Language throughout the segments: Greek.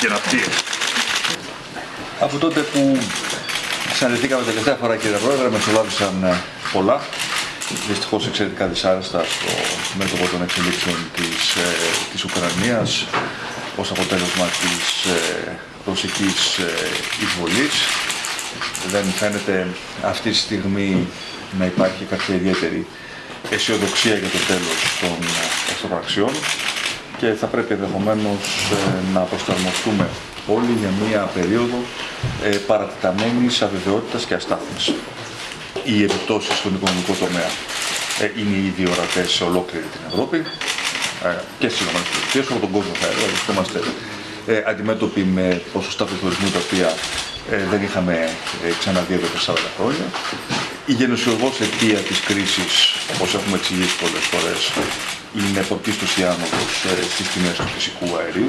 Και να Από τότε που συναντηθήκαμε τελευταία φορά κύριε Πρόεδρε, μεσολάβησαν ε, πολλά. Δυστυχώς εξαιρετικά δυσάρεστα στο μέτωπο των εξελίξεων της, ε, της Ουκρανίας ως αποτέλεσμα της ε, ρωσικής ε, εισβολής. Δεν φαίνεται αυτή τη στιγμή να υπάρχει κάποια ιδιαίτερη αισιοδοξία για το τέλος των εχθροπραξιών και θα πρέπει ενδεχομένως ε, να προσαρμοστούμε όλοι για μία περίοδο ε, παρατηταμένης αβεβαιότητας και αστάθμης. Οι επιπτώσεις στον οικονομικό τομέα ε, είναι ήδη ορατές σε ολόκληρη την Ευρώπη και στις ΗΠΑ, όλο τον κόσμο θα έλεγα, είμαστε αντιμέτωποι με ποσοστά πληθωρισμού τα οποία δεν είχαμε ξαναδεί εδώ και 40 χρόνια. Η γενεσιουργός αιτία της κρίσης, όπως έχουμε εξηγήσει πολλές φορές, είναι πρωτίστως η άνοδος ε, στις τιμές του φυσικού αερίου,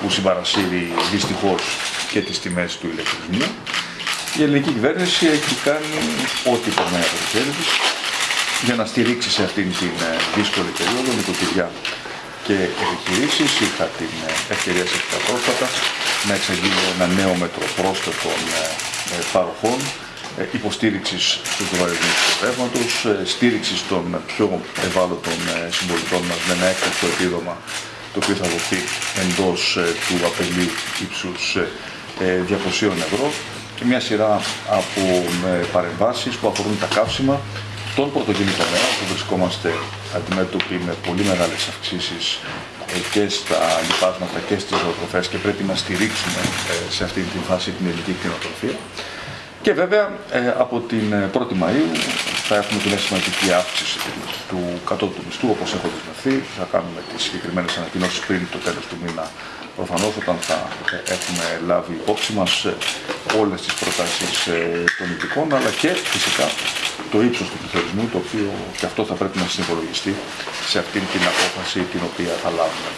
που συμπαρασύρει δυστυχώς και τις τιμές του ηλεκτρισμού. Η ελληνική κυβέρνηση έχει κάνει ό,τι περνάει από το χέρι της για να στηρίξει σε αυτήν την ε, δύσκολη περίοδο νοικοκυριά και επιχειρήσεις. Είχα την ε, ευκαιρία σε αυτά πρόσφατα να εξαγγείλω ένα νέο μέτρο πρόσθετων παροχών ε, υποστήριξης του βαρισμού του ρεύματο, ε, στήριξης των πιο ευάλωτων ε, συμπολιτών μας με ένα έκτακτο επίδομα το οποίο θα δοθεί εντός του απελίου ύψους 200 ευρώ και μια σειρά από παρεμβάσεις που αφορούν τα καύσιμα τον πρωτογενή τομέα που βρισκόμαστε αντιμέτωποι με πολύ μεγάλες αυξήσεις και στα λοιπάσματα και στις ζωοτροφές και πρέπει να στηρίξουμε σε αυτή τη φάση την ελληνική κτηνοτροφία. Και βέβαια ε, από την 1η ε, Μαΐου θα έχουμε την σημαντική αύξηση του κατώτου μισθού όπως έχω δεσμευθεί. Θα κάνουμε τις συγκεκριμένες ανακοινώσεις πριν το τέλος του μήνα προφανώς όταν θα ε, έχουμε λάβει υπόψη μας όλες τις προτάσεις των ειδικών αλλά και φυσικά το ύψος του πληθωρισμού το οποίο και αυτό θα πρέπει να συνυπολογιστεί σε αυτήν την απόφαση την οποία θα λάβουμε.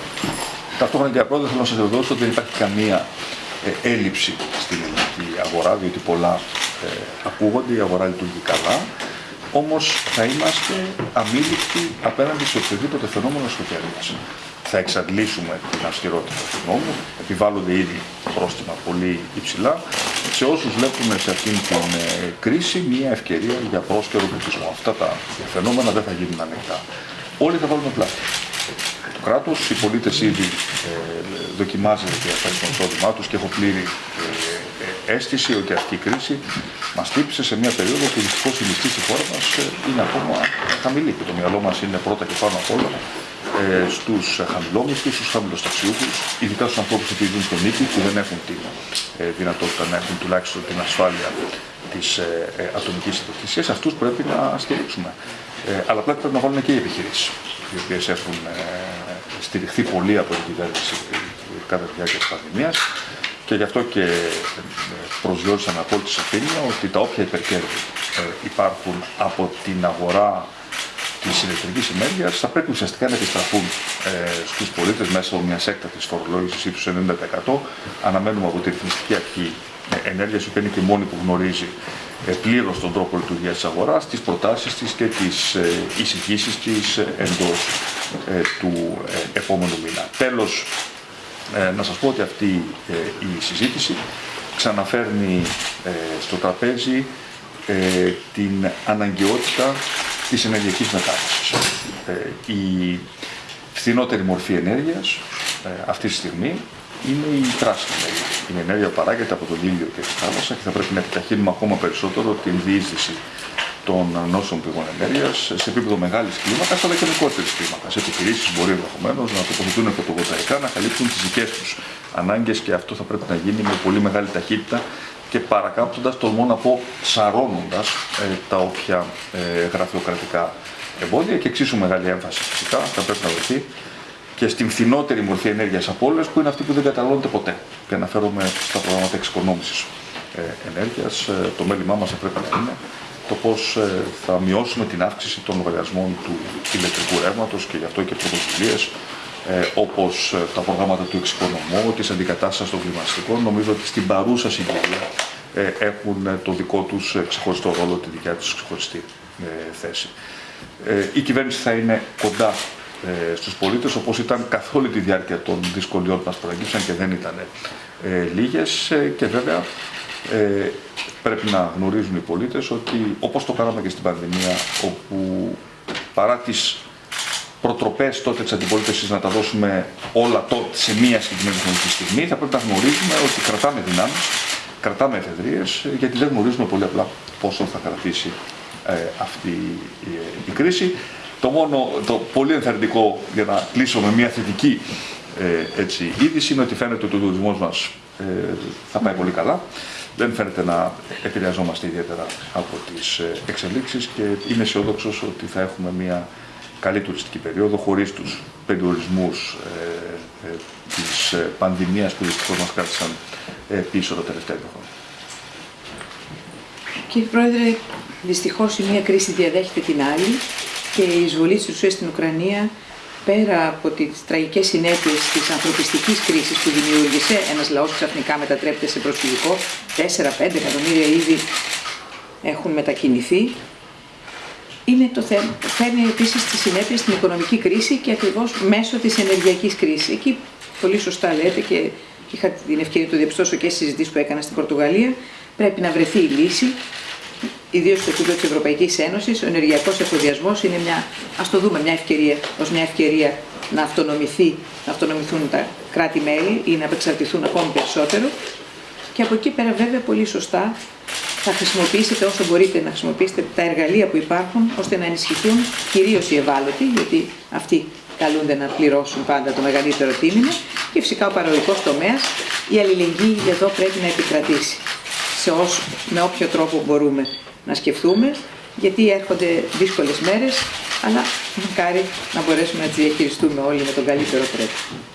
Ταυτόχρονα κύριε Πρόεδρε θέλω να σας βεβαιώσω ότι δεν υπάρχει καμία ε, έλλειψη στην ελληνική αγορά, διότι πολλά ε, ακούγονται, η αγορά λειτουργεί καλά, όμως θα είμαστε αμήλικτοι απέναντι σε οποιοδήποτε φαινόμενο εσωτερίας. Θα εξαντλήσουμε την αυστηρότητα του νόμου, επιβάλλονται ήδη πρόστιμα πολύ υψηλά, σε όσους βλέπουν σε αυτήν την ε, κρίση μια ευκαιρία για πρόσκαιρο πληθυσμό. Αυτά τα φαινόμενα δεν θα γίνουν ανοιχτά. Όλοι θα βάλουμε πλάτη κράτος. Οι πολίτες ήδη ε, δοκιμάζουν και αυτά το εισόδημά τους και έχω πλήρη ε, ε, αίσθηση ότι αυτή η κρίση μας τύπησε σε μια περίοδο που δυστυχώς η μισθή στη χώρα μας ε, είναι ακόμα χαμηλή και το μυαλό μας είναι πρώτα και πάνω απ' όλα ε, στους χαμηλόμισθους, στους χαμηλοσταξιούχους, ειδικά στους ανθρώπους που ζουν στον νίκη που δεν έχουν τη ε, δυνατότητα να έχουν τουλάχιστον την ασφάλεια της ε, ε, ατομικής ιδιοκτησίας, αυτούς πρέπει να στηρίξουμε. Ε, αλλά πρέπει να βάλουν και οι επιχειρήσεις, οι οποίες έχουν στηριχθεί πολύ από την κυβέρνηση κατά τη διάρκεια της πανδημίας και γι' αυτό και ε, προσγειώρισα με απόλυτη σαφήνεια ότι τα όποια υπερκέρδη ε, υπάρχουν από την αγορά της ηλεκτρικής ενέργειας θα πρέπει ουσιαστικά να επιστραφούν ε, στους πολίτες μέσω μιας έκτακτης φορολόγησης ύψους 90%. Αναμένουμε από τη ρυθμιστική αρχή ε, ενέργεια, η οποία είναι και μόνη που γνωρίζει ε, πλήρως τον τρόπο λειτουργίας της αγοράς, τις προτάσεις της και τις ε, εισηγήσεις τη εντό του επόμενου μήνα. Τέλος, να σας πω ότι αυτή η συζήτηση ξαναφέρνει στο τραπέζι την αναγκαιότητα της ενεργειακής μετάβασης. Η φθηνότερη μορφή ενέργειας αυτή τη στιγμή είναι η πράσινη ενέργεια. Η ενέργεια παράγεται από τον ήλιο και τη θάλασσα και θα πρέπει να επιταχύνουμε ακόμα περισσότερο την διείσδυση των νόσων πηγών ενέργεια σε επίπεδο μεγάλης κλίμακας αλλά και μικρότερης κλίμακας. Επιχειρήσεις μπορεί ενδεχομένως να τοποθετούν φωτοβολταϊκά, να καλύψουν τις δικές τους ανάγκες και αυτό θα πρέπει να γίνει με πολύ μεγάλη ταχύτητα και παρακάμπτοντας, τολμώ να πω, σαρώνοντας ε, τα όποια ε, γραφειοκρατικά εμπόδια και εξίσου μεγάλη έμφαση φυσικά θα πρέπει να δοθεί και στην φθηνότερη μορφή ενέργειας από όλες, που είναι αυτή που δεν καταναλώνεται ποτέ. Και αναφέρομαι στα προγράμματα εξοικονόμησης ε, ενέργειας. Ε, το μέλημά μας θα πρέπει να είναι το πώς ε, θα μειώσουμε την αύξηση των λογαριασμών του ηλεκτρικού ρεύματος και γι' αυτό και πρωτοβουλίες ε, όπως τα προγράμματα του εξοικονομού, της αντικατάστασης των κλιματιστικών. Νομίζω ότι στην παρούσα συγκυρία έχουν το δικό τους ξεχωριστό ρόλο, τη δικιά τους ξεχωριστή θέση. Η κυβέρνηση θα είναι κοντά ε, στους πολίτες όπως ήταν καθ' όλη τη διάρκεια των δυσκολιών που μας προέγγιψαν και δεν ήταν ε, λίγες ε, και βέβαια ε, πρέπει να γνωρίζουν οι πολίτες ότι όπως το κάναμε και στην πανδημία όπου παρά τις προτροπές τότε της αντιπολίτευσης να τα δώσουμε όλα τότε σε μία συγκεκριμένη χρονική στιγμή θα πρέπει να γνωρίζουμε ότι κρατάμε δυνάμεις, κρατάμε εφεδρίες γιατί δεν γνωρίζουμε πολύ απλά πόσο θα κρατήσει αυτή η, η κρίση. Το μόνο, το πολύ ενθαρρυντικό για να κλείσω με μια θετική ε, έτσι, είδηση είναι ότι φαίνεται ότι ο τουρισμός μας ε, θα πάει πολύ καλά. Δεν φαίνεται να επηρεαζόμαστε ιδιαίτερα από τις ε, εξελίξεις και είμαι αισιόδοξος ότι θα έχουμε μια καλή τουριστική περίοδο χωρίς τους περιορισμούς ε, ε, της ε, πανδημίας που δυστυχώς μας κράτησαν ε, πίσω τα τελευταία χρόνια. Κύριε Πρόεδρε, δυστυχώς η μία κρίση διαδέχεται την άλλη και η εισβολή της Ρωσίας στην Ουκρανία πέρα από τις τραγικές συνέπειες της ανθρωπιστικής κρίσης που δημιούργησε, ένας λαός ξαφνικά μετατρέπεται σε προσφυγικό, 4-5 εκατομμύρια ήδη έχουν μετακινηθεί, είναι το θέμα. Φέρνει επίσης τις συνέπειες στην οικονομική κρίση και ακριβώς μέσω της ενεργειακής κρίσης. Εκεί πολύ σωστά λέτε και είχα την ευκαιρία να το διαπιστώσω και στις συζητήσεις που έκανα στην Πορτογαλία. Πρέπει να βρεθεί η λύση ιδίως στο επίπεδο της Ευρωπαϊκής Ένωσης, ο ενεργειακός εφοδιασμός είναι μια, ας το δούμε, μια ευκαιρία, ως μια ευκαιρία να, αυτονομηθεί, να αυτονομηθούν τα κράτη-μέλη ή να απεξαρτηθούν ακόμη περισσότερο. Και από εκεί πέρα, βέβαια, πολύ σωστά θα χρησιμοποιήσετε όσο μπορείτε να χρησιμοποιήσετε τα εργαλεία που υπάρχουν ώστε να ενισχυθούν κυρίως οι ευάλωτοι, γιατί αυτοί καλούνται να πληρώσουν πάντα το μεγαλύτερο τίμημα και φυσικά ο παραγωγικός τομέας. Η αλληλεγγύη εδώ πρέπει να επικρατήσει σε όσο, με όποιο τρόπο μπορούμε να σκεφτούμε, γιατί έρχονται δύσκολες μέρες, αλλά μακάρι να μπορέσουμε να τις διαχειριστούμε όλοι με τον καλύτερο τρόπο.